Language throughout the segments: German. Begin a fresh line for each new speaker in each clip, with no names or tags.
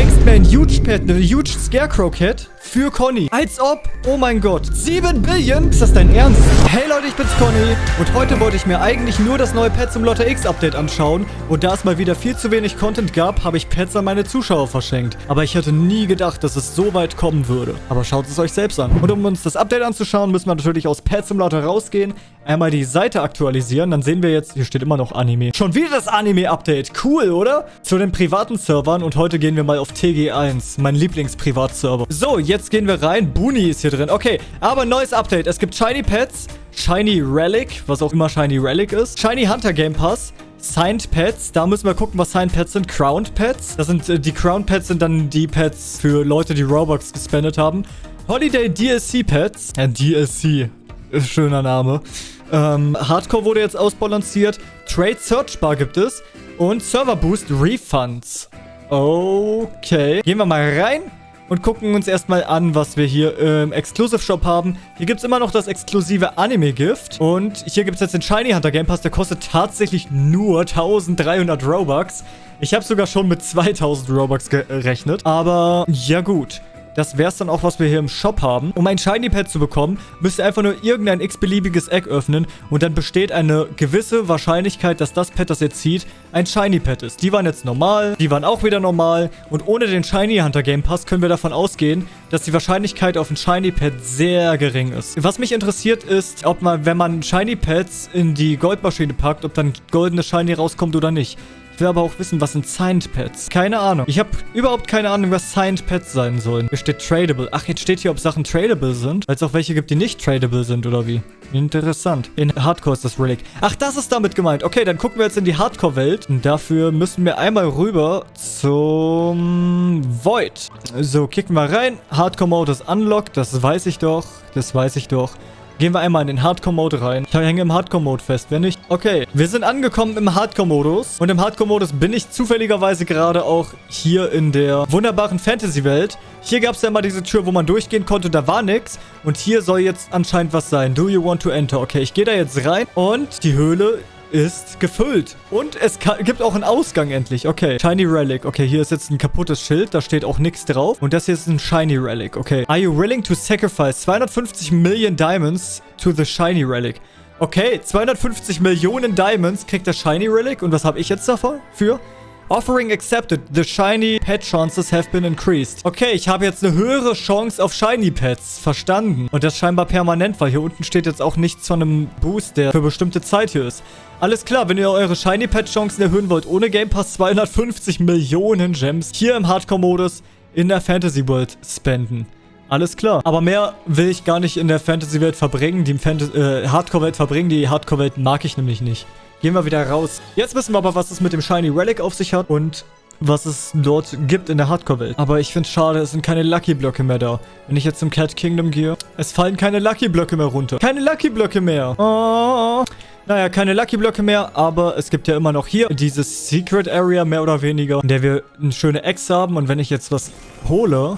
schenkst mir Huge Pet, Huge Scarecrow Cat für Conny. Als ob. Oh mein Gott. 7 Billion? Ist das dein Ernst? Hey Leute, ich bin's Conny. Und heute wollte ich mir eigentlich nur das neue Pet zum Lotte X Update anschauen. Und da es mal wieder viel zu wenig Content gab, habe ich Pets an meine Zuschauer verschenkt. Aber ich hätte nie gedacht, dass es so weit kommen würde. Aber schaut es euch selbst an. Und um uns das Update anzuschauen, müssen wir natürlich aus Pet Simulator rausgehen, einmal die Seite aktualisieren. Dann sehen wir jetzt, hier steht immer noch Anime. Schon wieder das Anime-Update. Cool, oder? Zu den privaten Servern. Und heute gehen wir mal auf TG1, mein Lieblingsprivatserver. So, jetzt gehen wir rein. Booney ist hier drin. Okay, aber neues Update. Es gibt Shiny Pets, Shiny Relic, was auch immer Shiny Relic ist, Shiny Hunter Game Pass, Signed Pets. Da müssen wir gucken, was Signed Pets sind. Crowned Pets. Das sind, äh, die Crowned Pets sind dann die Pets für Leute, die Robux gespendet haben. Holiday DLC Pets. Ja, DLC. Schöner Name. Ähm, Hardcore wurde jetzt ausbalanciert. Trade Search Bar gibt es. Und Server Boost Refunds. Okay. Gehen wir mal rein und gucken uns erstmal an, was wir hier im Exclusive Shop haben. Hier gibt es immer noch das exklusive Anime-Gift. Und hier gibt es jetzt den Shiny Hunter Game Pass. Der kostet tatsächlich nur 1300 Robux. Ich habe sogar schon mit 2000 Robux gerechnet. Aber ja gut. Das wäre es dann auch, was wir hier im Shop haben. Um ein Shiny Pad zu bekommen, müsst ihr einfach nur irgendein x-beliebiges Egg öffnen und dann besteht eine gewisse Wahrscheinlichkeit, dass das Pad, das ihr zieht, ein Shiny Pad ist. Die waren jetzt normal, die waren auch wieder normal und ohne den Shiny Hunter Game Pass können wir davon ausgehen, dass die Wahrscheinlichkeit auf ein Shiny Pad sehr gering ist. Was mich interessiert ist, ob man, wenn man Shiny Pads in die Goldmaschine packt, ob dann goldene Shiny rauskommt oder nicht will aber auch wissen, was sind Signed Pets. Keine Ahnung. Ich habe überhaupt keine Ahnung, was Signed Pets sein sollen. Hier steht Tradable. Ach, jetzt steht hier, ob Sachen tradable sind. Es auch welche gibt, die nicht tradable sind, oder wie? Interessant. In Hardcore ist das Relic. Ach, das ist damit gemeint. Okay, dann gucken wir jetzt in die Hardcore-Welt. Und dafür müssen wir einmal rüber zum Void. So, kicken wir rein. Hardcore-Mode ist unlocked. Das weiß ich doch. Das weiß ich doch. Gehen wir einmal in den Hardcore-Mode rein. Ich hänge im Hardcore-Mode fest. Wenn nicht... Okay, wir sind angekommen im Hardcore-Modus. Und im Hardcore-Modus bin ich zufälligerweise gerade auch hier in der wunderbaren Fantasy-Welt. Hier gab es ja mal diese Tür, wo man durchgehen konnte. Da war nichts. Und hier soll jetzt anscheinend was sein. Do you want to enter? Okay, ich gehe da jetzt rein. Und die Höhle ist gefüllt. Und es gibt auch einen Ausgang endlich. Okay. Shiny Relic. Okay, hier ist jetzt ein kaputtes Schild. Da steht auch nichts drauf. Und das hier ist ein Shiny Relic. Okay. Are you willing to sacrifice 250 Million Diamonds to the Shiny Relic? Okay, 250 Millionen Diamonds kriegt der Shiny Relic. Und was habe ich jetzt davon? Für? Offering accepted. The shiny pet chances have been increased. Okay, ich habe jetzt eine höhere Chance auf shiny Pets. Verstanden. Und das scheinbar permanent, weil hier unten steht jetzt auch nichts von einem Boost, der für bestimmte Zeit hier ist. Alles klar, wenn ihr eure shiny Pet Chancen erhöhen wollt, ohne Game Pass 250 Millionen Gems hier im Hardcore-Modus in der Fantasy World spenden. Alles klar. Aber mehr will ich gar nicht in der Fantasy-Welt verbringen, die äh, Hardcore-Welt verbringen. Die Hardcore-Welt mag ich nämlich nicht. Gehen wir wieder raus. Jetzt wissen wir aber, was es mit dem Shiny Relic auf sich hat und was es dort gibt in der Hardcore-Welt. Aber ich finde es schade, es sind keine Lucky-Blöcke mehr da. Wenn ich jetzt zum Cat Kingdom gehe, es fallen keine Lucky-Blöcke mehr runter. Keine Lucky-Blöcke mehr. Oh. Naja, keine Lucky-Blöcke mehr, aber es gibt ja immer noch hier dieses Secret Area, mehr oder weniger, in der wir eine schöne Ex haben. Und wenn ich jetzt was hole,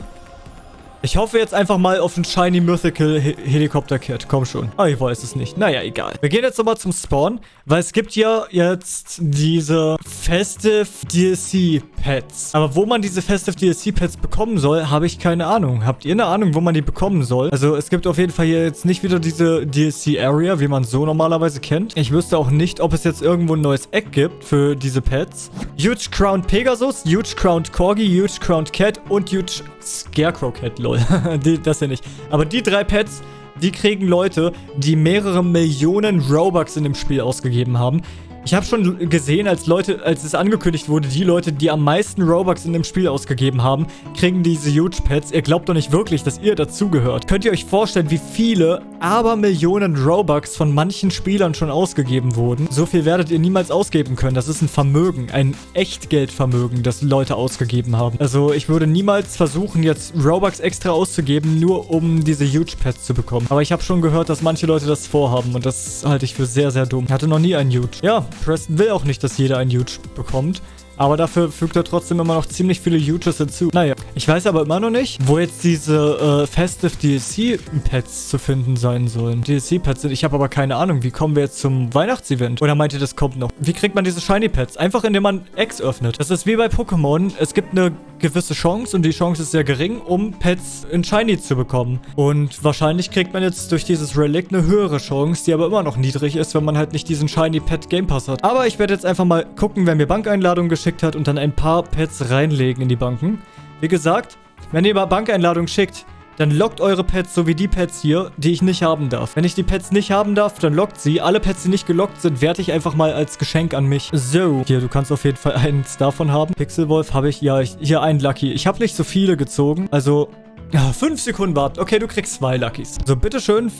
ich hoffe jetzt einfach mal auf ein Shiny Mythical He Helikopter Kit. Komm schon. Ah, ich weiß es nicht. Naja, egal. Wir gehen jetzt nochmal zum Spawn, weil es gibt ja jetzt diese Festive DLC Pets. Aber wo man diese Festive DLC Pets bekommen soll, habe ich keine Ahnung. Habt ihr eine Ahnung, wo man die bekommen soll? Also es gibt auf jeden Fall hier jetzt nicht wieder diese DLC Area, wie man so normalerweise kennt. Ich wüsste auch nicht, ob es jetzt irgendwo ein neues Eck gibt für diese Pets. Huge Crowned Pegasus, Huge Crowned Corgi, Huge Crowned Cat und Huge Scarecrow Cat, lol. die, das ja nicht. Aber die drei Pets, die kriegen Leute, die mehrere Millionen Robux in dem Spiel ausgegeben haben. Ich habe schon gesehen, als Leute, als es angekündigt wurde, die Leute, die am meisten Robux in dem Spiel ausgegeben haben, kriegen diese Huge Pets. Ihr glaubt doch nicht wirklich, dass ihr dazugehört. Könnt ihr euch vorstellen, wie viele Abermillionen Robux von manchen Spielern schon ausgegeben wurden? So viel werdet ihr niemals ausgeben können. Das ist ein Vermögen, ein Echtgeldvermögen, das Leute ausgegeben haben. Also ich würde niemals versuchen, jetzt Robux extra auszugeben, nur um diese Huge Pets zu bekommen. Aber ich habe schon gehört, dass manche Leute das vorhaben und das halte ich für sehr, sehr dumm. Ich hatte noch nie einen Huge. Ja, Preston will auch nicht, dass jeder ein Huge bekommt. Aber dafür fügt er trotzdem immer noch ziemlich viele Huges hinzu. Naja, ich weiß aber immer noch nicht, wo jetzt diese äh, Festive DLC-Pets zu finden sein sollen. DLC-Pets sind. Ich habe aber keine Ahnung. Wie kommen wir jetzt zum Weihnachtsevent? Oder meint ihr, das kommt noch? Wie kriegt man diese Shiny-Pets? Einfach indem man Eggs öffnet. Das ist wie bei Pokémon. Es gibt eine gewisse Chance und die Chance ist sehr gering, um Pets in Shiny zu bekommen. Und wahrscheinlich kriegt man jetzt durch dieses Relic eine höhere Chance, die aber immer noch niedrig ist, wenn man halt nicht diesen Shiny Pet Game Pass hat. Aber ich werde jetzt einfach mal gucken, wer mir Bankeinladungen geschickt hat und dann ein paar Pets reinlegen in die Banken. Wie gesagt, wenn ihr mal Bankeinladungen schickt, dann lockt eure Pets so wie die Pets hier, die ich nicht haben darf. Wenn ich die Pets nicht haben darf, dann lockt sie. Alle Pets, die nicht gelockt sind, werte ich einfach mal als Geschenk an mich. So, hier, du kannst auf jeden Fall eins davon haben. Pixelwolf habe ich, ja, ich, hier einen Lucky. Ich habe nicht so viele gezogen, also... Ja, fünf Sekunden warten. Okay, du kriegst zwei Luckys. So, bitteschön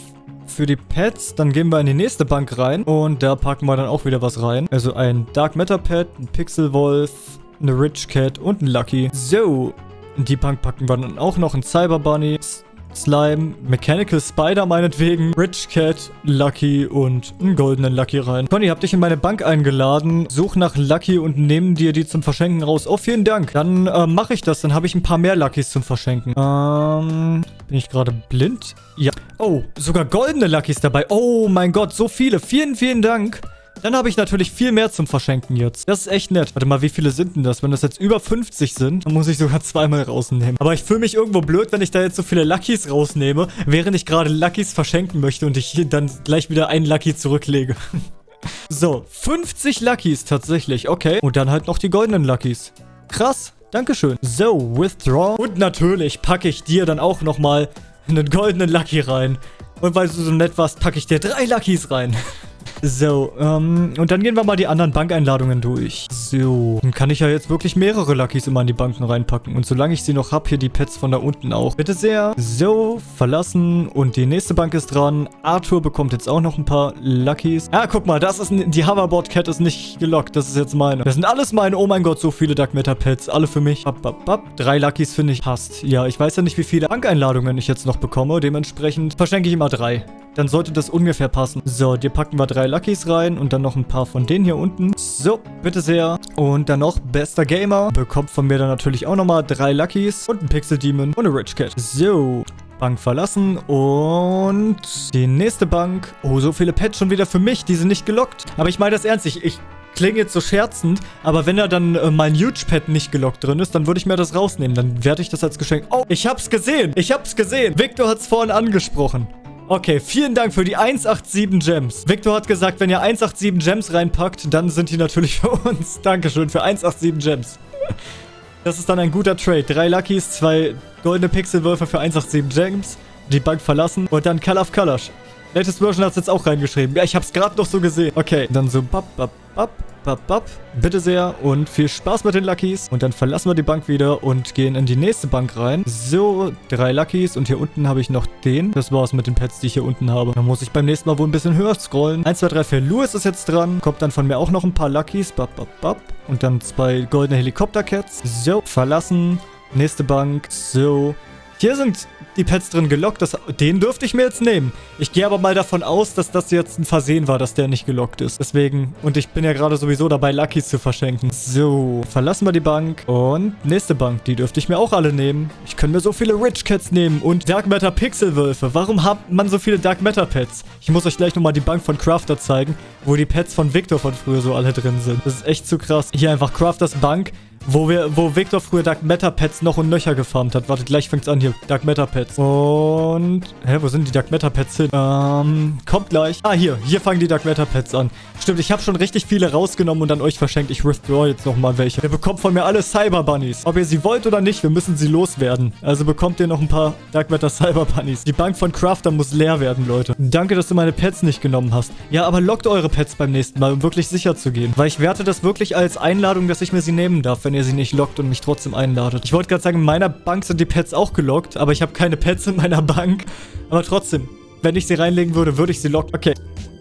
für die Pets. Dann gehen wir in die nächste Bank rein. Und da packen wir dann auch wieder was rein. Also ein Dark Matter Pet, ein Pixelwolf, eine Rich Cat und ein Lucky. So, in die Bank packen wir dann auch noch einen Cyber Bunny, Slime, Mechanical Spider meinetwegen, Rich Cat, Lucky und einen goldenen Lucky rein. Conny, hab dich in meine Bank eingeladen. Such nach Lucky und nehmen dir die zum Verschenken raus. Oh, vielen Dank. Dann äh, mache ich das. Dann habe ich ein paar mehr Luckys zum Verschenken. Ähm, bin ich gerade blind? Ja. Oh, sogar goldene Luckys dabei. Oh mein Gott, so viele. Vielen, vielen Dank. Dann habe ich natürlich viel mehr zum Verschenken jetzt. Das ist echt nett. Warte mal, wie viele sind denn das? Wenn das jetzt über 50 sind, dann muss ich sogar zweimal rausnehmen. Aber ich fühle mich irgendwo blöd, wenn ich da jetzt so viele Luckys rausnehme, während ich gerade Luckys verschenken möchte und ich dann gleich wieder einen Lucky zurücklege. so, 50 Luckys tatsächlich. Okay. Und dann halt noch die goldenen Luckys. Krass. Dankeschön. So, Withdraw. Und natürlich packe ich dir dann auch nochmal einen goldenen Lucky rein. Und weil du so nett warst, packe ich dir drei Luckys rein. So, ähm, und dann gehen wir mal die anderen Bankeinladungen durch. So, dann kann ich ja jetzt wirklich mehrere Luckys immer in die Banken reinpacken. Und solange ich sie noch habe, hier die Pets von da unten auch. Bitte sehr. So, verlassen. Und die nächste Bank ist dran. Arthur bekommt jetzt auch noch ein paar Luckys. Ja, guck mal, das ist, die Hoverboard Cat ist nicht gelockt. Das ist jetzt meine. Das sind alles meine. Oh mein Gott, so viele Dark Matter Pets. Alle für mich. Bap, bap, bap. Drei Luckys finde ich passt. Ja, ich weiß ja nicht, wie viele Bankeinladungen ich jetzt noch bekomme. Dementsprechend verschenke ich immer drei. Dann sollte das ungefähr passen. So, dir packen wir drei Luckys rein und dann noch ein paar von denen hier unten. So, bitte sehr. Und dann noch bester Gamer. Bekommt von mir dann natürlich auch nochmal drei Luckys und ein Pixel Demon und eine Rich Cat. So, Bank verlassen und die nächste Bank. Oh, so viele Pets schon wieder für mich. Die sind nicht gelockt. Aber ich meine das ernst. Ich, ich klinge jetzt so scherzend, aber wenn da dann äh, mein Huge-Pad nicht gelockt drin ist, dann würde ich mir das rausnehmen. Dann werde ich das als Geschenk... Oh, ich hab's gesehen. Ich hab's gesehen. Victor hat's vorhin angesprochen. Okay, vielen Dank für die 187 Gems. Victor hat gesagt, wenn ihr 187 Gems reinpackt, dann sind die natürlich für uns. Dankeschön für 187 Gems. Das ist dann ein guter Trade. Drei Luckys, zwei goldene Pixelwürfe für 187 Gems, die Bank verlassen und dann Call of Colors. Latest Version hat es jetzt auch reingeschrieben. Ja, ich habe es gerade noch so gesehen. Okay, dann so bap, bap, bap. Bap, bap. Bitte sehr und viel Spaß mit den Luckys. Und dann verlassen wir die Bank wieder und gehen in die nächste Bank rein. So, drei Luckys und hier unten habe ich noch den. Das war's mit den Pets, die ich hier unten habe. Dann muss ich beim nächsten Mal wohl ein bisschen höher scrollen. 1, 2, 3, 4. Louis ist jetzt dran. Kommt dann von mir auch noch ein paar Luckys. Bap, bap, bap. Und dann zwei goldene Helikopter-Cats. So, verlassen. Nächste Bank. So. Hier sind die Pets drin gelockt. Das, den dürfte ich mir jetzt nehmen. Ich gehe aber mal davon aus, dass das jetzt ein Versehen war, dass der nicht gelockt ist. Deswegen, und ich bin ja gerade sowieso dabei, Luckys zu verschenken. So, verlassen wir die Bank. Und nächste Bank, die dürfte ich mir auch alle nehmen. Ich könnte mir so viele Rich Cats nehmen und Dark Matter Pixelwölfe. Warum hat man so viele Dark Matter Pets? Ich muss euch gleich nochmal die Bank von Crafter zeigen, wo die Pets von Victor von früher so alle drin sind. Das ist echt zu krass. Hier einfach Crafters Bank. Wo wir, wo Victor früher Dark Matter Pets noch und nöcher gefarmt hat. Warte, gleich fängt's an hier. Dark Matter Pets. Und. Hä, wo sind die Dark Matter Pets hin? Ähm, kommt gleich. Ah, hier. Hier fangen die Dark Matter Pets an. Stimmt, ich habe schon richtig viele rausgenommen und an euch verschenkt. Ich withdraw jetzt nochmal welche. Ihr bekommt von mir alle Cyber Bunnies. Ob ihr sie wollt oder nicht, wir müssen sie loswerden. Also bekommt ihr noch ein paar Dark Matter Cyber Bunnies. Die Bank von Crafter muss leer werden, Leute. Danke, dass du meine Pets nicht genommen hast. Ja, aber lockt eure Pets beim nächsten Mal, um wirklich sicher zu gehen. Weil ich werte das wirklich als Einladung, dass ich mir sie nehmen darf, wenn ihr sie nicht lockt und mich trotzdem einladet. Ich wollte gerade sagen, in meiner Bank sind die Pets auch gelockt, aber ich habe keine Pets in meiner Bank. Aber trotzdem, wenn ich sie reinlegen würde, würde ich sie locken. Okay,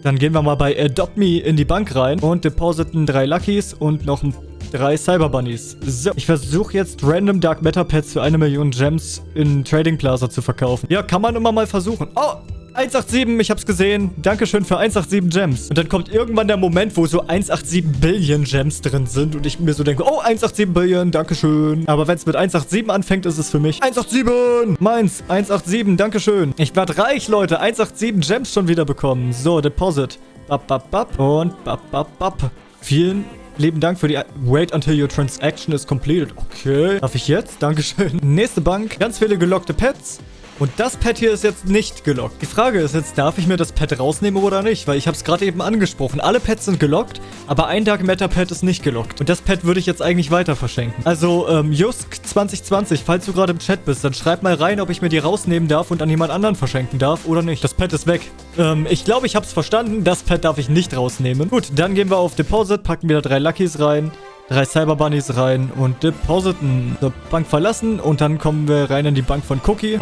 dann gehen wir mal bei Adopt Me in die Bank rein und depositen drei Luckys und noch drei Cyber Bunnies. So, ich versuche jetzt random Dark Matter Pets für eine Million Gems in Trading Plaza zu verkaufen. Ja, kann man immer mal versuchen. Oh, 187, ich hab's gesehen. Dankeschön für 187 Gems. Und dann kommt irgendwann der Moment, wo so 187 Billion Gems drin sind und ich mir so denke, oh, 187 Billion, Dankeschön. Aber wenn es mit 187 anfängt, ist es für mich 187. Meins, 187, Dankeschön. Ich werde reich, Leute. 187 Gems schon wieder bekommen. So, Deposit. Bap, bap, bap. Und bap, bap, bap. Vielen lieben Dank für die... Wait until your transaction is completed. Okay. Darf ich jetzt? Dankeschön. Nächste Bank. Ganz viele gelockte Pets. Und das Pad hier ist jetzt nicht gelockt. Die Frage ist jetzt, darf ich mir das Pad rausnehmen oder nicht? Weil ich habe es gerade eben angesprochen. Alle Pads sind gelockt, aber ein Dark Matter Pad ist nicht gelockt. Und das Pad würde ich jetzt eigentlich weiter verschenken. Also, ähm, Jusk2020, falls du gerade im Chat bist, dann schreib mal rein, ob ich mir die rausnehmen darf und an jemand anderen verschenken darf oder nicht. Das Pad ist weg. Ähm, ich glaube, ich habe es verstanden. Das Pad darf ich nicht rausnehmen. Gut, dann gehen wir auf Deposit, packen wieder drei Luckys rein drei Cyber Bunnies rein und depositen. Die Bank verlassen und dann kommen wir rein in die Bank von Cookie.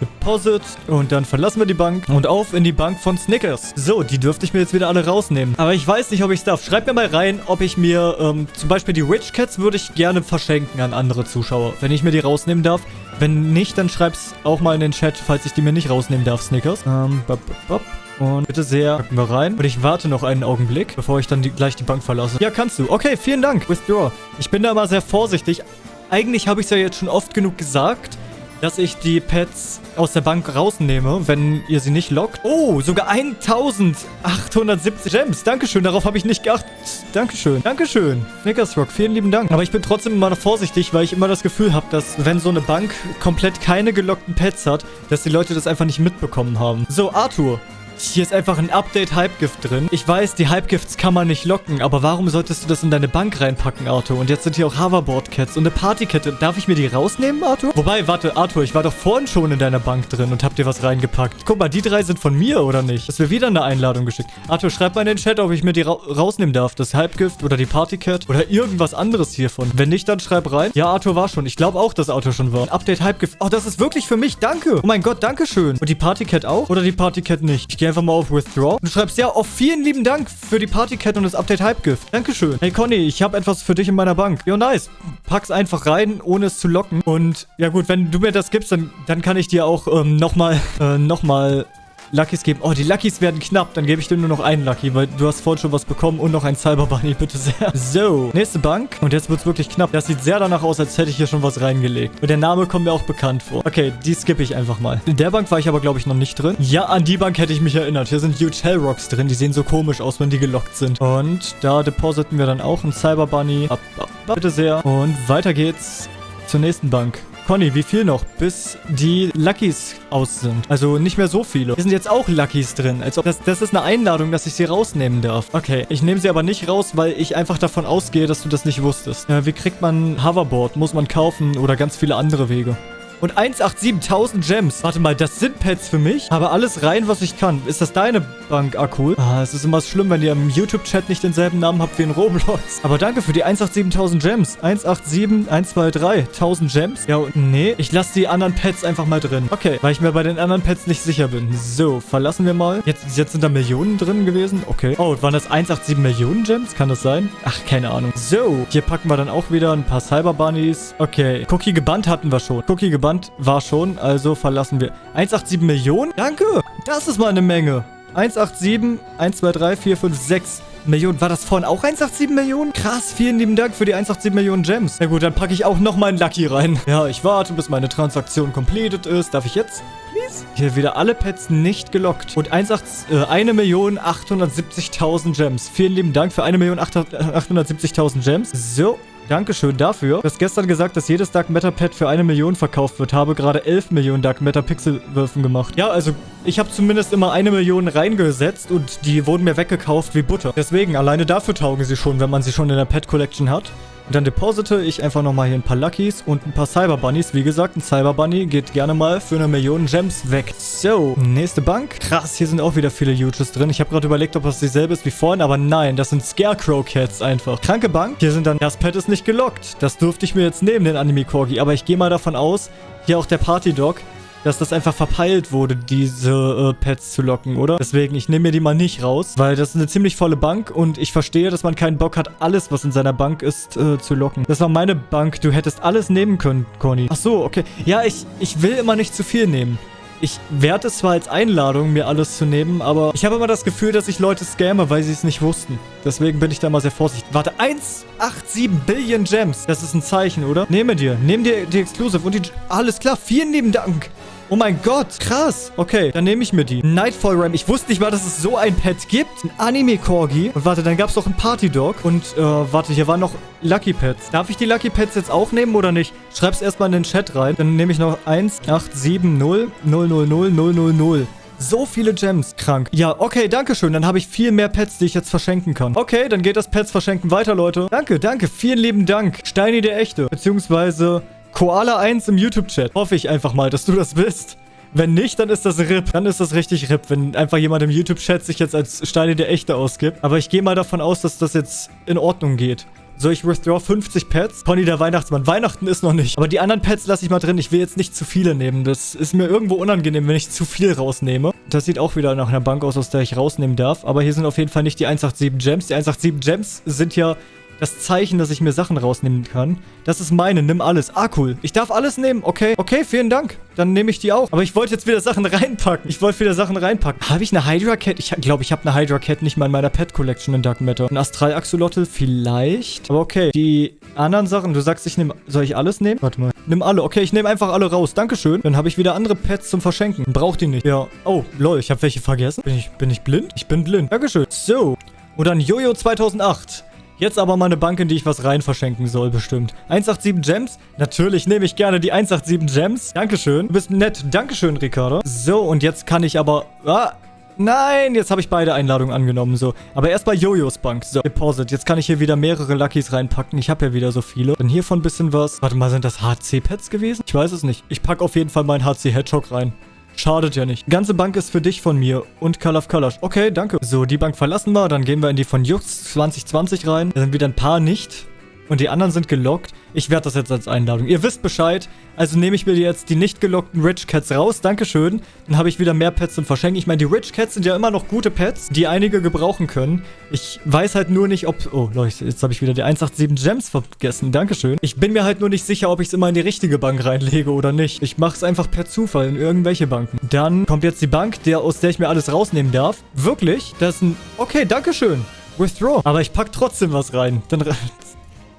Deposit und dann verlassen wir die Bank und auf in die Bank von Snickers. So, die dürfte ich mir jetzt wieder alle rausnehmen. Aber ich weiß nicht, ob ich es darf. Schreibt mir mal rein, ob ich mir ähm, zum Beispiel die Rich Cats würde ich gerne verschenken an andere Zuschauer, wenn ich mir die rausnehmen darf. Wenn nicht, dann schreib's auch mal in den Chat, falls ich die mir nicht rausnehmen darf, Snickers. Ähm, bop, bop. Und bitte sehr, packen wir rein. Und ich warte noch einen Augenblick, bevor ich dann die, gleich die Bank verlasse. Ja, kannst du. Okay, vielen Dank. Withdraw. Ich bin da mal sehr vorsichtig. Eigentlich habe ich es ja jetzt schon oft genug gesagt, dass ich die Pets aus der Bank rausnehme, wenn ihr sie nicht lockt. Oh, sogar 1870 Gems. Dankeschön, darauf habe ich nicht geachtet. Dankeschön. Dankeschön. Snickersrock, vielen lieben Dank. Aber ich bin trotzdem immer noch vorsichtig, weil ich immer das Gefühl habe, dass wenn so eine Bank komplett keine gelockten Pets hat, dass die Leute das einfach nicht mitbekommen haben. So, Arthur. Hier ist einfach ein Update-Hypegift drin. Ich weiß, die Hypegifts kann man nicht locken, aber warum solltest du das in deine Bank reinpacken, Arthur? Und jetzt sind hier auch Hoverboard-Cats und eine Partykette. Darf ich mir die rausnehmen, Arthur? Wobei, warte, Arthur, ich war doch vorhin schon in deiner Bank drin und hab dir was reingepackt. Guck mal, die drei sind von mir, oder nicht? Das wäre wieder eine Einladung geschickt. Arthur, schreib mal in den Chat, ob ich mir die ra rausnehmen darf. Das Hypegift oder die Partycat oder irgendwas anderes hiervon. Wenn nicht, dann schreib rein. Ja, Arthur war schon. Ich glaube auch, dass Arthur schon war. Update-Hypegift. Oh, das ist wirklich für mich. Danke. Oh mein Gott, danke schön. Und die Partycat auch? Oder die Partycat nicht? Ich gehe einfach mal auf Withdraw. Du schreibst, ja, auf vielen lieben Dank für die Partycat und das Update Hype-Gift. Dankeschön. Hey Conny, ich habe etwas für dich in meiner Bank. Jo, nice. Pack's einfach rein, ohne es zu locken. Und ja gut, wenn du mir das gibst, dann, dann kann ich dir auch ähm, nochmal, äh, nochmal Luckys geben. Oh, die Luckys werden knapp. Dann gebe ich dir nur noch einen Lucky, weil du hast vorhin schon was bekommen und noch ein Cyber Bunny, bitte sehr. So, nächste Bank. Und jetzt wird es wirklich knapp. Das sieht sehr danach aus, als hätte ich hier schon was reingelegt. Und der Name kommt mir auch bekannt vor. Okay, die skippe ich einfach mal. In der Bank war ich aber, glaube ich, noch nicht drin. Ja, an die Bank hätte ich mich erinnert. Hier sind Huge Hellrocks drin. Die sehen so komisch aus, wenn die gelockt sind. Und da depositen wir dann auch einen Cyber Bunny. Ab, ab, ab, bitte sehr. Und weiter geht's zur nächsten Bank. Conny, wie viel noch, bis die Luckys aus sind? Also nicht mehr so viele. Hier sind jetzt auch Luckys drin. Als ob das, das ist eine Einladung, dass ich sie rausnehmen darf. Okay, ich nehme sie aber nicht raus, weil ich einfach davon ausgehe, dass du das nicht wusstest. Äh, wie kriegt man Hoverboard? Muss man kaufen oder ganz viele andere Wege und 187.000 Gems. Warte mal, das sind Pets für mich. Aber alles rein, was ich kann. Ist das deine Bank? Cool. Ah, es ist immer schlimm, wenn ihr im YouTube-Chat nicht denselben Namen habt wie in Roblox. Aber danke für die 187.000 Gems. 187, 123, 1000 Gems. Ja, nee, ich lasse die anderen Pets einfach mal drin. Okay, weil ich mir bei den anderen Pets nicht sicher bin. So, verlassen wir mal. Jetzt, jetzt sind da Millionen drin gewesen. Okay. Oh, waren das 187 Millionen Gems? Kann das sein? Ach, keine Ahnung. So, hier packen wir dann auch wieder ein paar Cyber Bunnies. Okay, Cookie gebannt hatten wir schon. Cookie gebannt Band war schon, also verlassen wir. 187 Millionen? Danke! Das ist mal eine Menge. 187, 1, 2, 3, 4, 5, 6 Millionen. War das vorhin auch 187 Millionen? Krass, vielen lieben Dank für die 187 Millionen Gems. Na gut, dann packe ich auch nochmal einen Lucky rein. Ja, ich warte, bis meine Transaktion completed ist. Darf ich jetzt? Please? Hier wieder alle Pets nicht gelockt. Und 1,8, äh, 1.870.000 Gems. Vielen lieben Dank für 1.870.000 Gems. So, Dankeschön dafür. Du hast gestern gesagt, dass jedes Dark Matter Pad für eine Million verkauft wird. Habe gerade 11 Millionen Dark Matter Pixelwürfen gemacht. Ja, also ich habe zumindest immer eine Million reingesetzt und die wurden mir weggekauft wie Butter. Deswegen, alleine dafür taugen sie schon, wenn man sie schon in der Pet Collection hat. Und dann deposite ich einfach nochmal hier ein paar Luckys und ein paar Cyber Bunnies. Wie gesagt, ein Cyber Bunny geht gerne mal für eine Million Gems weg. So, nächste Bank. Krass, hier sind auch wieder viele Huges drin. Ich habe gerade überlegt, ob das dieselbe ist wie vorhin, aber nein, das sind Scarecrow Cats einfach. Kranke Bank. Hier sind dann, das Pet ist nicht gelockt. Das durfte ich mir jetzt nehmen, den Anime Corgi. Aber ich gehe mal davon aus, hier auch der Party Dog dass das einfach verpeilt wurde, diese äh, Pets zu locken, oder? Deswegen, ich nehme mir die mal nicht raus, weil das ist eine ziemlich volle Bank und ich verstehe, dass man keinen Bock hat, alles, was in seiner Bank ist, äh, zu locken. Das war meine Bank. Du hättest alles nehmen können, Conny. Ach so, okay. Ja, ich, ich will immer nicht zu viel nehmen. Ich werte es zwar als Einladung, mir alles zu nehmen, aber ich habe immer das Gefühl, dass ich Leute scamme, weil sie es nicht wussten. Deswegen bin ich da mal sehr vorsichtig. Warte, 187 Billion Gems. Das ist ein Zeichen, oder? Nehme dir. Nehm dir die Exclusive und die... Alles klar, vielen lieben Dank. Oh mein Gott, krass. Okay, dann nehme ich mir die. Nightfall Ram. Ich wusste nicht mal, dass es so ein Pet gibt. Ein Anime-Corgi. Und warte, dann gab es noch einen Party-Dog. Und, äh, warte, hier waren noch Lucky Pets. Darf ich die Lucky Pets jetzt auch nehmen oder nicht? Schreib's erstmal in den Chat rein. Dann nehme ich noch 1, 8, 7, 0, 0, 0, 0, 0, 0, 0. So viele Gems. Krank. Ja, okay, danke schön. Dann habe ich viel mehr Pets, die ich jetzt verschenken kann. Okay, dann geht das Pets verschenken weiter, Leute. Danke, danke. Vielen lieben Dank. Steini der Echte. Beziehungsweise Koala 1 im YouTube-Chat. Hoffe ich einfach mal, dass du das bist. Wenn nicht, dann ist das RIP. Dann ist das richtig RIP, wenn einfach jemand im YouTube-Chat sich jetzt als Steine der Echte ausgibt. Aber ich gehe mal davon aus, dass das jetzt in Ordnung geht. So, ich withdraw 50 Pets. Pony der Weihnachtsmann. Weihnachten ist noch nicht. Aber die anderen Pets lasse ich mal drin. Ich will jetzt nicht zu viele nehmen. Das ist mir irgendwo unangenehm, wenn ich zu viel rausnehme. Das sieht auch wieder nach einer Bank aus, aus der ich rausnehmen darf. Aber hier sind auf jeden Fall nicht die 187 Gems. Die 187 Gems sind ja das Zeichen, dass ich mir Sachen rausnehmen kann. Das ist meine. Nimm alles. Ah, cool. Ich darf alles nehmen. Okay. Okay, vielen Dank. Dann nehme ich die auch. Aber ich wollte jetzt wieder Sachen reinpacken. Ich wollte wieder Sachen reinpacken. Habe ich eine Hydra Cat? Ich glaube, ich habe eine Hydra Cat nicht mal in meiner Pet Collection in Dark Matter. Ein Astral Axolotl vielleicht. Aber okay. Die anderen Sachen, du sagst, ich nehme... Soll ich alles nehmen? Warte mal. Nimm alle. Okay, ich nehme einfach alle raus. Dankeschön. Dann habe ich wieder andere Pets zum Verschenken. Braucht die nicht. Ja. Oh, lol. Ich habe welche vergessen. Bin ich, bin ich blind? Ich bin blind. Dankeschön. So. Und dann Jojo 2008. Jetzt aber mal eine Bank, in die ich was rein verschenken soll, bestimmt. 187 Gems? Natürlich nehme ich gerne die 187 Gems. Dankeschön. Du bist nett. Dankeschön, Ricardo. So, und jetzt kann ich aber... Ah, Nein, jetzt habe ich beide Einladungen angenommen, so. Aber erst bei Jojos Bank. So, Deposit. Jetzt kann ich hier wieder mehrere Luckys reinpacken. Ich habe ja wieder so viele. Dann hiervon ein bisschen was. Warte mal, sind das HC-Pets gewesen? Ich weiß es nicht. Ich packe auf jeden Fall meinen HC-Hedgehog rein. Schadet ja nicht. Die ganze Bank ist für dich von mir und Call of Colors. Okay, danke. So, die Bank verlassen wir. Dann gehen wir in die von Jux 2020 rein. Da sind wieder ein paar nicht. Und die anderen sind gelockt. Ich werde das jetzt als Einladung. Ihr wisst Bescheid. Also nehme ich mir jetzt die nicht gelockten Rich Cats raus. Dankeschön. Dann habe ich wieder mehr Pets zum Verschenken. Ich meine, die Rich Cats sind ja immer noch gute Pets, die einige gebrauchen können. Ich weiß halt nur nicht, ob... Oh, Leute, jetzt habe ich wieder die 187 Gems vergessen. Dankeschön. Ich bin mir halt nur nicht sicher, ob ich es immer in die richtige Bank reinlege oder nicht. Ich mache es einfach per Zufall in irgendwelche Banken. Dann kommt jetzt die Bank, der, aus der ich mir alles rausnehmen darf. Wirklich? Das ist ein... Okay, Dankeschön. Withdraw. Aber ich packe trotzdem was rein. Dann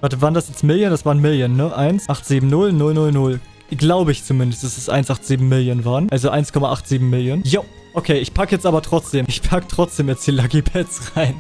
Warte, waren das jetzt Million? Das waren Million, ne? 1, 870, 000. Glaube ich zumindest, dass es 187 Millionen waren. Also 1,87 Millionen. Jo. Okay, ich packe jetzt aber trotzdem. Ich packe trotzdem jetzt die Lucky Pets rein.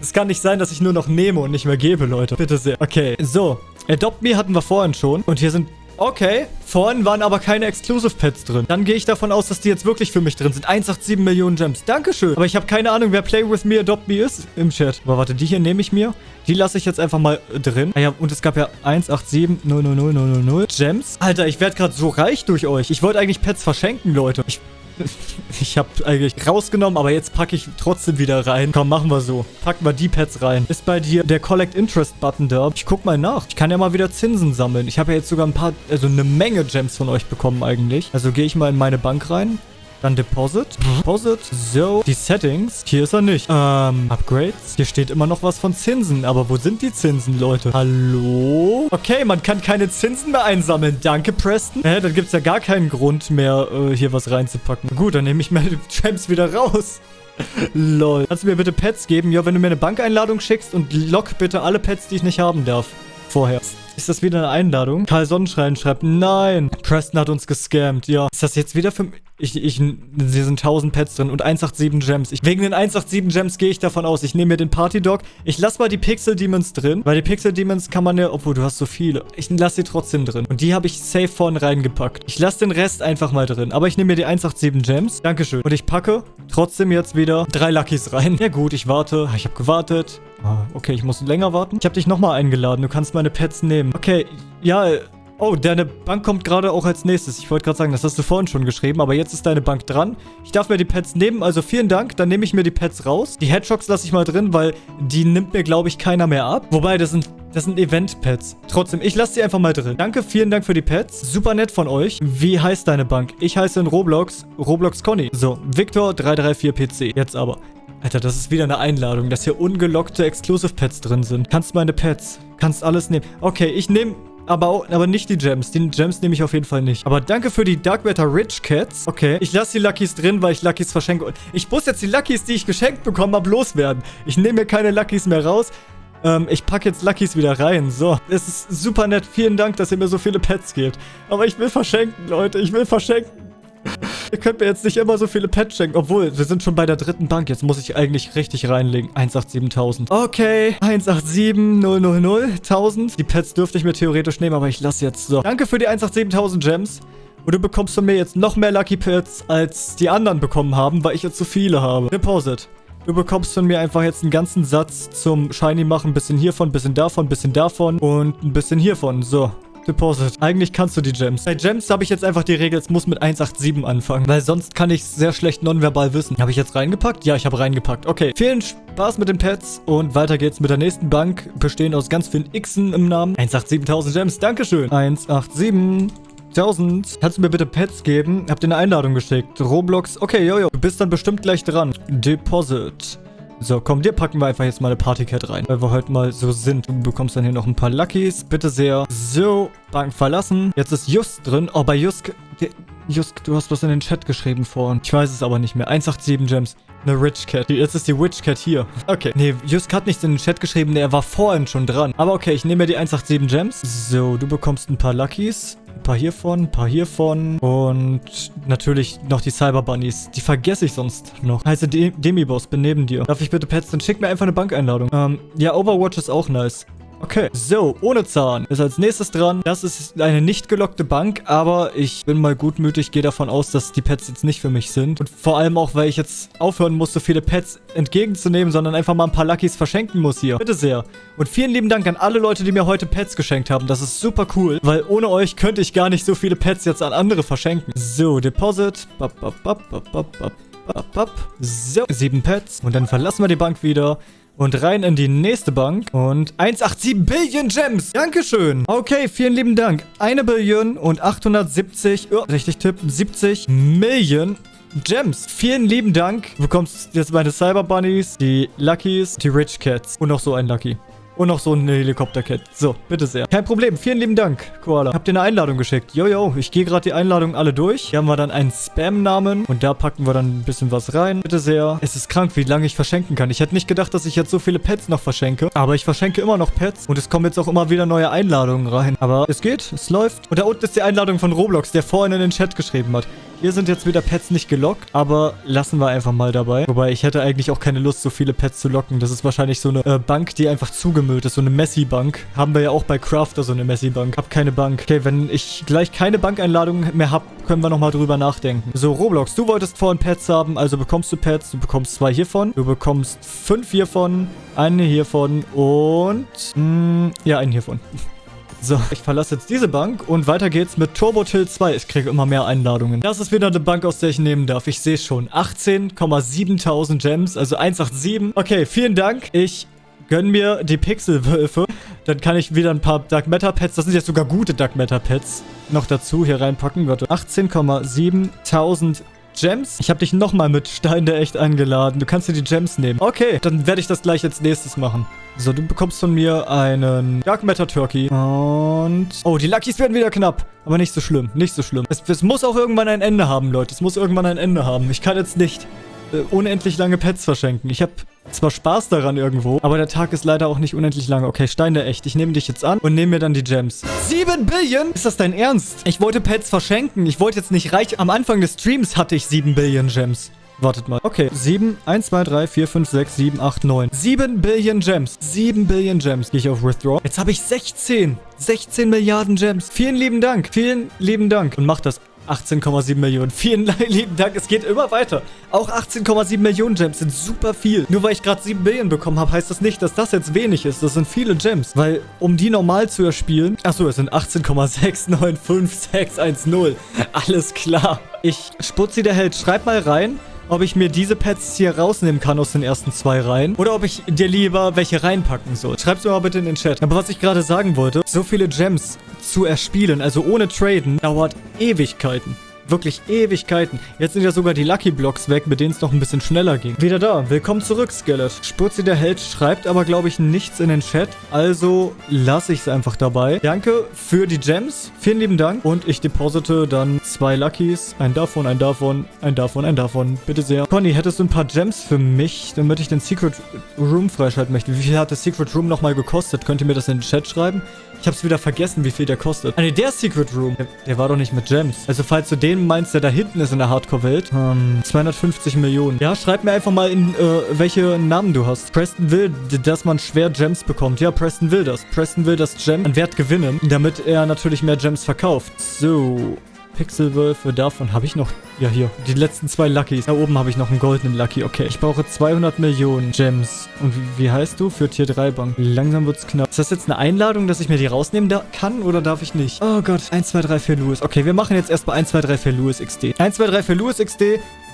Es kann nicht sein, dass ich nur noch nehme und nicht mehr gebe, Leute. Bitte sehr. Okay, so. Adopt Me hatten wir vorhin schon. Und hier sind Okay, vorhin waren aber keine Exclusive Pets drin. Dann gehe ich davon aus, dass die jetzt wirklich für mich drin sind. 187 Millionen Gems. Dankeschön. Aber ich habe keine Ahnung, wer Play With Me Adopt Me ist im Chat. Aber warte, die hier nehme ich mir. Die lasse ich jetzt einfach mal drin. Ah ja, und es gab ja 187 000 Gems. Alter, ich werde gerade so reich durch euch. Ich wollte eigentlich Pets verschenken, Leute. Ich ich habe eigentlich rausgenommen, aber jetzt packe ich trotzdem wieder rein. Komm, machen wir so. Packen wir die Pets rein. Ist bei dir der Collect Interest Button da? Ich guck mal nach. Ich kann ja mal wieder Zinsen sammeln. Ich habe ja jetzt sogar ein paar, also eine Menge Gems von euch bekommen eigentlich. Also gehe ich mal in meine Bank rein. Dann Deposit. Deposit. So. Die Settings. Hier ist er nicht. Ähm, Upgrades. Hier steht immer noch was von Zinsen. Aber wo sind die Zinsen, Leute? Hallo? Okay, man kann keine Zinsen mehr einsammeln. Danke, Preston. Hä, dann gibt es ja gar keinen Grund mehr, äh, hier was reinzupacken. Gut, dann nehme ich meine Gems wieder raus. Lol. Kannst du mir bitte Pets geben? Ja, wenn du mir eine Bankeinladung schickst und lock bitte alle Pets, die ich nicht haben darf. Vorher. Ist das wieder eine Einladung? Karl Sonnenschein schreibt, nein. Preston hat uns gescammt. Ja. Ist das jetzt wieder für... Ich, ich, hier sind 1000 Pets drin und 187 Gems. Ich, wegen den 187 Gems gehe ich davon aus. Ich nehme mir den Party Dog. Ich lasse mal die Pixel Demons drin, weil die Pixel Demons kann man ja... Obwohl, du hast so viele. Ich lasse sie trotzdem drin. Und die habe ich safe vorne reingepackt. Ich lasse den Rest einfach mal drin. Aber ich nehme mir die 187 Gems. Dankeschön. Und ich packe trotzdem jetzt wieder drei Luckys rein. Ja gut, ich warte. Ich habe gewartet. Ah, okay, ich muss länger warten. Ich habe dich nochmal eingeladen. Du kannst meine Pets nehmen. Okay, ja, Oh, deine Bank kommt gerade auch als nächstes. Ich wollte gerade sagen, das hast du vorhin schon geschrieben, aber jetzt ist deine Bank dran. Ich darf mir die Pets nehmen, also vielen Dank. Dann nehme ich mir die Pets raus. Die Hedgehogs lasse ich mal drin, weil die nimmt mir, glaube ich, keiner mehr ab. Wobei, das sind, das sind Event-Pets. Trotzdem, ich lasse sie einfach mal drin. Danke, vielen Dank für die Pets. Super nett von euch. Wie heißt deine Bank? Ich heiße in Roblox Roblox Conny. So, Victor334PC. Jetzt aber. Alter, das ist wieder eine Einladung, dass hier ungelockte Exclusive Pets drin sind. Kannst meine Pets. Kannst alles nehmen. Okay, ich nehme Aber, auch, aber nicht die Gems. Die Gems nehme ich auf jeden Fall nicht. Aber danke für die Dark Matter Rich Cats. Okay. Ich lasse die Luckys drin, weil ich Luckys verschenke. Ich muss jetzt die Luckys, die ich geschenkt bekomme, habe, loswerden. Ich nehme mir keine Luckys mehr raus. Ähm, ich packe jetzt Luckys wieder rein. So, es ist super nett. Vielen Dank, dass ihr mir so viele Pets gebt. Aber ich will verschenken, Leute. Ich will verschenken. Ihr könnt mir jetzt nicht immer so viele Pets schenken. Obwohl, wir sind schon bei der dritten Bank. Jetzt muss ich eigentlich richtig reinlegen. 187.000. Okay. 187.000. Die Pets dürfte ich mir theoretisch nehmen, aber ich lasse jetzt so. Danke für die 187.000 Gems. Und du bekommst von mir jetzt noch mehr Lucky Pets, als die anderen bekommen haben, weil ich jetzt zu viele habe. Deposit. Du bekommst von mir einfach jetzt einen ganzen Satz zum Shiny machen. Ein bisschen hiervon, ein bisschen davon, ein bisschen davon und ein bisschen hiervon. So. Deposit. Eigentlich kannst du die Gems. Bei Gems habe ich jetzt einfach die Regel, es muss mit 187 anfangen. Weil sonst kann ich es sehr schlecht nonverbal wissen. Habe ich jetzt reingepackt? Ja, ich habe reingepackt. Okay. Vielen Spaß mit den Pets. Und weiter geht's mit der nächsten Bank. Bestehen aus ganz vielen Xen im Namen. 187.000 Gems. Dankeschön. 187. 1000. Kannst du mir bitte Pets geben? Hab dir eine Einladung geschickt. Roblox. Okay, jojo. Du bist dann bestimmt gleich dran. Deposit. So, komm, dir packen wir einfach jetzt mal eine Partycat rein, weil wir heute mal so sind. Du bekommst dann hier noch ein paar Luckys. Bitte sehr. So, Bank verlassen. Jetzt ist Just drin. Oh, bei Just... Just, du hast was in den Chat geschrieben vorhin. Ich weiß es aber nicht mehr. 187 Gems. Eine Rich Cat. Jetzt ist die Witch Cat hier. Okay. Nee, Just hat nichts in den Chat geschrieben. Nee, er war vorhin schon dran. Aber okay, ich nehme mir die 187 Gems. So, du bekommst ein paar Luckys. Ein paar hiervon, ein paar hiervon. Und natürlich noch die Cyber Bunnies. Die vergesse ich sonst noch. Heiße De Demi-Boss, bin neben dir. Darf ich bitte Pets? Dann schick mir einfach eine Bankeinladung. Ähm, ja, Overwatch ist auch nice. Okay, so, ohne Zahn ist als nächstes dran. Das ist eine nicht gelockte Bank, aber ich bin mal gutmütig, gehe davon aus, dass die Pets jetzt nicht für mich sind. Und vor allem auch, weil ich jetzt aufhören muss, so viele Pets entgegenzunehmen, sondern einfach mal ein paar Luckys verschenken muss hier. Bitte sehr. Und vielen lieben Dank an alle Leute, die mir heute Pets geschenkt haben. Das ist super cool, weil ohne euch könnte ich gar nicht so viele Pets jetzt an andere verschenken. So, Deposit. Bap, bap, bap, bap, bap, bap, bap. So, sieben Pets. Und dann verlassen wir die Bank wieder. Und rein in die nächste Bank. Und 187 Billion Gems. Dankeschön. Okay, vielen lieben Dank. Eine Billion und 870, oh, richtig tippen, 70 Millionen Gems. Vielen lieben Dank. Du bekommst jetzt meine Cyber Bunnies, die Luckys, die Rich Cats und noch so ein Lucky. Und noch so eine Helikopterkette. So, bitte sehr. Kein Problem. Vielen lieben Dank, Koala. Habt ihr eine Einladung geschickt? Jojo, ich gehe gerade die Einladungen alle durch. Hier haben wir dann einen Spam-Namen. Und da packen wir dann ein bisschen was rein. Bitte sehr. Es ist krank, wie lange ich verschenken kann. Ich hätte nicht gedacht, dass ich jetzt so viele Pets noch verschenke. Aber ich verschenke immer noch Pets. Und es kommen jetzt auch immer wieder neue Einladungen rein. Aber es geht, es läuft. Und da unten ist die Einladung von Roblox, der vorhin in den Chat geschrieben hat. Hier sind jetzt wieder Pets nicht gelockt, aber lassen wir einfach mal dabei. Wobei, ich hätte eigentlich auch keine Lust, so viele Pets zu locken. Das ist wahrscheinlich so eine äh, Bank, die einfach zugemüllt ist. So eine Messi-Bank. Haben wir ja auch bei Crafter so eine Messi-Bank. Hab keine Bank. Okay, wenn ich gleich keine Bankeinladung mehr habe, können wir nochmal drüber nachdenken. So, Roblox, du wolltest vorhin Pets haben, also bekommst du Pets. Du bekommst zwei hiervon. Du bekommst fünf hiervon, eine hiervon und... Mh, mm, ja, einen hiervon. So, ich verlasse jetzt diese Bank und weiter geht's mit Turbo Till 2. Ich kriege immer mehr Einladungen. Das ist wieder eine Bank, aus der ich nehmen darf. Ich sehe schon. 18,7000 Gems, also 187. Okay, vielen Dank. Ich gönn mir die Pixelwölfe. Dann kann ich wieder ein paar Dark Matter Pets, das sind jetzt sogar gute Dark Matter Pets, noch dazu hier reinpacken. Warte, 18,7000 Gems. Ich habe dich nochmal mit Stein der Echt eingeladen. Du kannst dir die Gems nehmen. Okay, dann werde ich das gleich als nächstes machen. So, du bekommst von mir einen Dark Matter Turkey. Und... Oh, die Luckys werden wieder knapp. Aber nicht so schlimm, nicht so schlimm. Es, es muss auch irgendwann ein Ende haben, Leute. Es muss irgendwann ein Ende haben. Ich kann jetzt nicht äh, unendlich lange Pets verschenken. Ich habe zwar Spaß daran irgendwo, aber der Tag ist leider auch nicht unendlich lang. Okay, Stein der Echt. Ich nehme dich jetzt an und nehme mir dann die Gems. 7 Billion? Ist das dein Ernst? Ich wollte Pets verschenken. Ich wollte jetzt nicht reich... Am Anfang des Streams hatte ich 7 Billion Gems. Wartet mal. Okay, 7, 1, 2, 3, 4, 5, 6, 7, 8, 9. 7 Billion Gems. 7 Billion Gems. Gehe ich auf Withdraw. Jetzt habe ich 16. 16 Milliarden Gems. Vielen lieben Dank. Vielen lieben Dank. Und mach das 18,7 Millionen. Vielen lieben Dank. Es geht immer weiter. Auch 18,7 Millionen Gems sind super viel. Nur weil ich gerade 7 Billion bekommen habe, heißt das nicht, dass das jetzt wenig ist. Das sind viele Gems. Weil, um die normal zu erspielen... Achso, es sind 18,695610. Alles klar. Ich Sputzi der Held, schreib mal rein, ob ich mir diese Pets hier rausnehmen kann aus den ersten zwei Reihen. Oder ob ich dir lieber welche reinpacken soll. Schreib's mir mal bitte in den Chat. Aber was ich gerade sagen wollte, so viele Gems zu erspielen, also ohne Traden, dauert Ewigkeiten. Wirklich Ewigkeiten. Jetzt sind ja sogar die Lucky Blocks weg, mit denen es noch ein bisschen schneller ging. Wieder da. Willkommen zurück, Skelet. Spurzi der Held schreibt aber, glaube ich, nichts in den Chat. Also lasse ich es einfach dabei. Danke für die Gems. Vielen lieben Dank. Und ich deposite dann zwei Luckys. Ein davon, ein davon, ein davon, ein davon. Bitte sehr. Conny, hättest du ein paar Gems für mich, damit ich den Secret Room freischalten möchte? Wie viel hat der Secret Room nochmal gekostet? Könnt ihr mir das in den Chat schreiben? Ich hab's wieder vergessen, wie viel der kostet. Ah ne, der Secret Room. Der, der, war doch nicht mit Gems. Also falls du den meinst, der da hinten ist in der Hardcore-Welt. Ähm, 250 Millionen. Ja, schreib mir einfach mal in, äh, welche Namen du hast. Preston will, dass man schwer Gems bekommt. Ja, Preston will das. Preston will das Gem an Wert gewinnen, damit er natürlich mehr Gems verkauft. So. Pixelwölfe. Davon habe ich noch... Ja, hier. Die letzten zwei Luckys. Da oben habe ich noch einen goldenen Lucky. Okay. Ich brauche 200 Millionen Gems. Und wie, wie heißt du? Für Tier 3 Bank. Langsam wird es knapp. Ist das jetzt eine Einladung, dass ich mir die rausnehmen kann oder darf ich nicht? Oh Gott. 1, 2, 3, 4 Louis. Okay, wir machen jetzt erstmal 1, 2, 3, 4 Louis XD. 1, 2, 3, 4 Louis XD.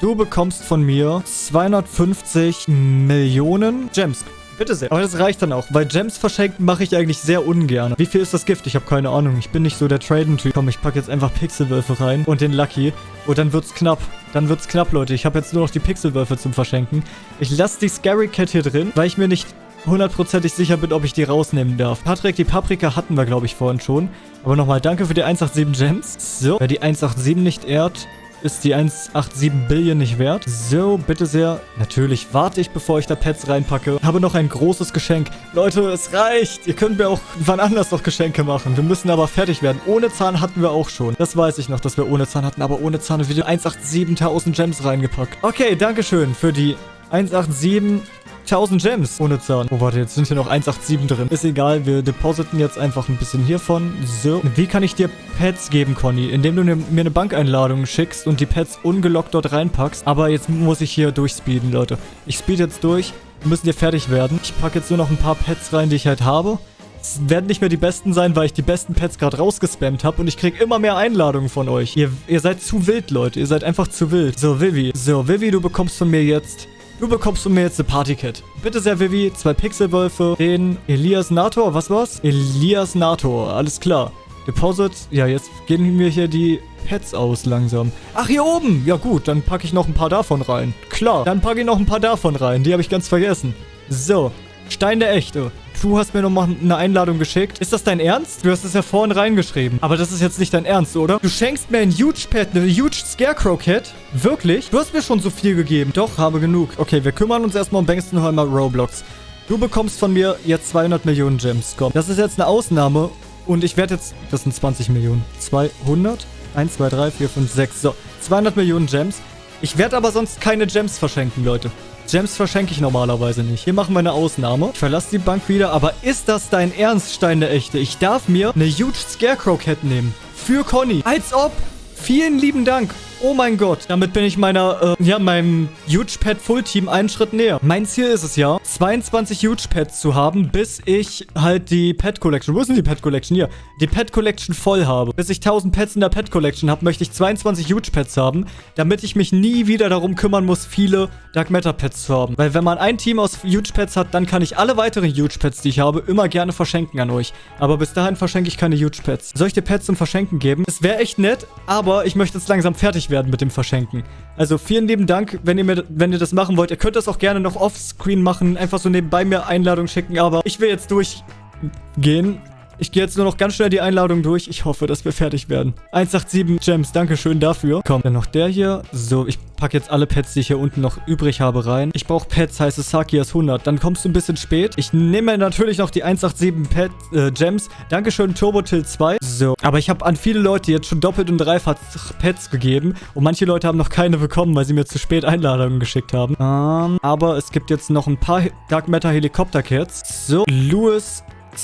Du bekommst von mir 250 Millionen Gems. Bitte sehr. Aber das reicht dann auch, weil Gems verschenken mache ich eigentlich sehr ungern. Wie viel ist das Gift? Ich habe keine Ahnung. Ich bin nicht so der Traden-Typ. Komm, ich packe jetzt einfach Pixelwölfe rein und den Lucky. Und dann wird's knapp. Dann wird's knapp, Leute. Ich habe jetzt nur noch die Pixelwölfe zum Verschenken. Ich lasse die Scary Cat hier drin, weil ich mir nicht hundertprozentig sicher bin, ob ich die rausnehmen darf. Patrick, die Paprika hatten wir, glaube ich, vorhin schon. Aber nochmal danke für die 187 Gems. So, wer die 187 nicht ehrt, ist die 187 Billion nicht wert. So, bitte sehr. Natürlich warte ich, bevor ich da Pets reinpacke. Habe noch ein großes Geschenk. Leute, es reicht. Ihr könnt mir auch wann anders noch Geschenke machen. Wir müssen aber fertig werden. Ohne Zahn hatten wir auch schon. Das weiß ich noch, dass wir ohne Zahn hatten. Aber ohne Zahn wieder 187.000 Gems reingepackt. Okay, Dankeschön für die 187 1000 Gems ohne Zahn. Oh, warte, jetzt sind hier noch 187 drin. Ist egal, wir depositen jetzt einfach ein bisschen hiervon. So, wie kann ich dir Pets geben, Conny? Indem du mir eine Bankeinladung schickst und die Pets ungelockt dort reinpackst. Aber jetzt muss ich hier durchspeeden, Leute. Ich speed jetzt durch. Wir müssen hier fertig werden. Ich packe jetzt nur noch ein paar Pets rein, die ich halt habe. Es werden nicht mehr die besten sein, weil ich die besten Pets gerade rausgespammt habe und ich kriege immer mehr Einladungen von euch. Ihr, ihr seid zu wild, Leute. Ihr seid einfach zu wild. So, Vivi. So, Vivi, du bekommst von mir jetzt Du bekommst von mir jetzt eine Partykit. Bitte sehr, Vivi. Zwei Pixelwölfe. Den Elias Nator. Was war's? Elias Nator. Alles klar. Deposit. Ja, jetzt gehen mir hier die Pets aus langsam. Ach, hier oben. Ja gut, dann packe ich noch ein paar davon rein. Klar, dann packe ich noch ein paar davon rein. Die habe ich ganz vergessen. So, Stein der Echte. Du hast mir nochmal eine Einladung geschickt. Ist das dein Ernst? Du hast es ja vorhin reingeschrieben. Aber das ist jetzt nicht dein Ernst, oder? Du schenkst mir ein Huge Pet, eine Huge Scarecrow Cat? Wirklich? Du hast mir schon so viel gegeben. Doch, habe genug. Okay, wir kümmern uns erstmal um Bangstenheimer Roblox. Du bekommst von mir jetzt 200 Millionen Gems. Komm, das ist jetzt eine Ausnahme. Und ich werde jetzt... Das sind 20 Millionen. 200? 1, 2, 3, 4, 5, 6. So, 200 Millionen Gems. Ich werde aber sonst keine Gems verschenken, Leute. Gems verschenke ich normalerweise nicht. Hier machen wir eine Ausnahme. Ich verlasse die Bank wieder. Aber ist das dein Ernst, Stein der Echte? Ich darf mir eine Huge Scarecrow Cat nehmen. Für Conny. Als ob. Vielen lieben Dank. Oh mein Gott. Damit bin ich meiner, äh, ja, meinem Huge Pet Full Team einen Schritt näher. Mein Ziel ist es ja, 22 Huge Pets zu haben, bis ich halt die Pet Collection, wo ist denn die Pet Collection? Hier. Die Pet Collection voll habe. Bis ich 1000 Pets in der Pet Collection habe, möchte ich 22 Huge Pets haben, damit ich mich nie wieder darum kümmern muss, viele Dark Matter Pets zu haben. Weil wenn man ein Team aus Huge Pets hat, dann kann ich alle weiteren Huge Pets, die ich habe, immer gerne verschenken an euch. Aber bis dahin verschenke ich keine Huge Pets. Soll ich dir Pets zum Verschenken geben? Es wäre echt nett, aber ich möchte jetzt langsam fertig werden mit dem Verschenken. Also vielen lieben Dank, wenn ihr, mir, wenn ihr das machen wollt. Ihr könnt das auch gerne noch offscreen machen, einfach so nebenbei mir Einladung schicken, aber ich will jetzt durchgehen. Ich gehe jetzt nur noch ganz schnell die Einladung durch. Ich hoffe, dass wir fertig werden. 187 Gems, dankeschön dafür. Kommt dann noch der hier. So, ich packe jetzt alle Pets, die ich hier unten noch übrig habe, rein. Ich brauche Pets, heißt es Sakias 100. Dann kommst du ein bisschen spät. Ich nehme natürlich noch die 187 Pet, äh, Gems. Dankeschön, Turbotill 2. So, aber ich habe an viele Leute jetzt schon doppelt und dreifach Pets gegeben. Und manche Leute haben noch keine bekommen, weil sie mir zu spät Einladungen geschickt haben. Ähm, aber es gibt jetzt noch ein paar Dark Matter Helikopter Cats. So, Louis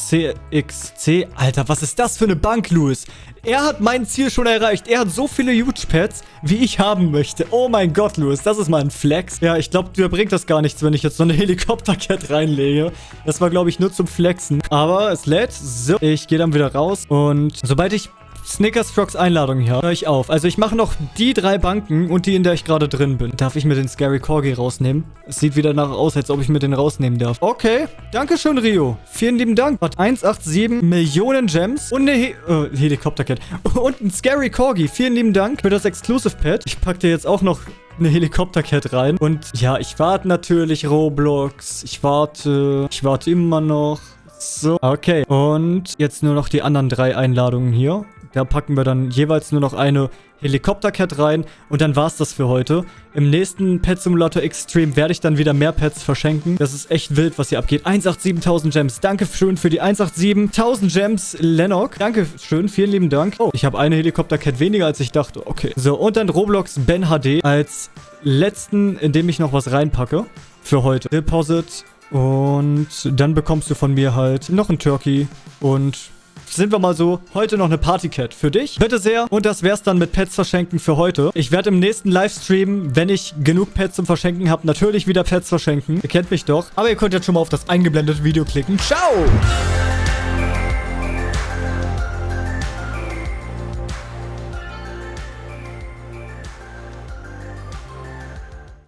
CXC. Alter, was ist das für eine Bank, Louis? Er hat mein Ziel schon erreicht. Er hat so viele Huge Pads, wie ich haben möchte. Oh mein Gott, Louis, das ist mal ein Flex. Ja, ich glaube, dir bringt das gar nichts, wenn ich jetzt so eine Helikopter-Cat reinlege. Das war, glaube ich, nur zum Flexen. Aber es lädt. So, ich gehe dann wieder raus. Und sobald ich Snickers Frogs Einladung hier. Hör ich auf. Also ich mache noch die drei Banken und die, in der ich gerade drin bin. Darf ich mir den Scary Corgi rausnehmen? Es sieht wieder nach aus, als ob ich mir den rausnehmen darf. Okay. Dankeschön, Rio. Vielen lieben Dank. Hat 187 Millionen Gems und eine He äh, Helikopter-Cat. Und ein Scary Corgi. Vielen lieben Dank für das Exclusive Pad. Ich packe dir jetzt auch noch eine Helikopter-Cat rein. Und ja, ich warte natürlich Roblox. Ich warte. Ich warte immer noch. So, okay. Und jetzt nur noch die anderen drei Einladungen hier. Da packen wir dann jeweils nur noch eine Helikopter-Cat rein. Und dann war's das für heute. Im nächsten Pet Simulator Extreme werde ich dann wieder mehr Pets verschenken. Das ist echt wild, was hier abgeht. 187.000 Gems. Dankeschön für die 187.000 Gems, Lennox. Dankeschön, vielen lieben Dank. Oh, ich habe eine Helikopter-Cat weniger, als ich dachte. Okay. So, und dann Roblox Ben HD als letzten, in dem ich noch was reinpacke. Für heute. Deposit. Und dann bekommst du von mir halt noch ein Turkey und sind wir mal so, heute noch eine Partycat für dich. Bitte sehr. Und das wär's dann mit Pets verschenken für heute. Ich werde im nächsten Livestream, wenn ich genug Pets zum Verschenken habe, natürlich wieder Pets verschenken. Ihr kennt mich doch. Aber ihr könnt jetzt schon mal auf das eingeblendete Video klicken. Ciao!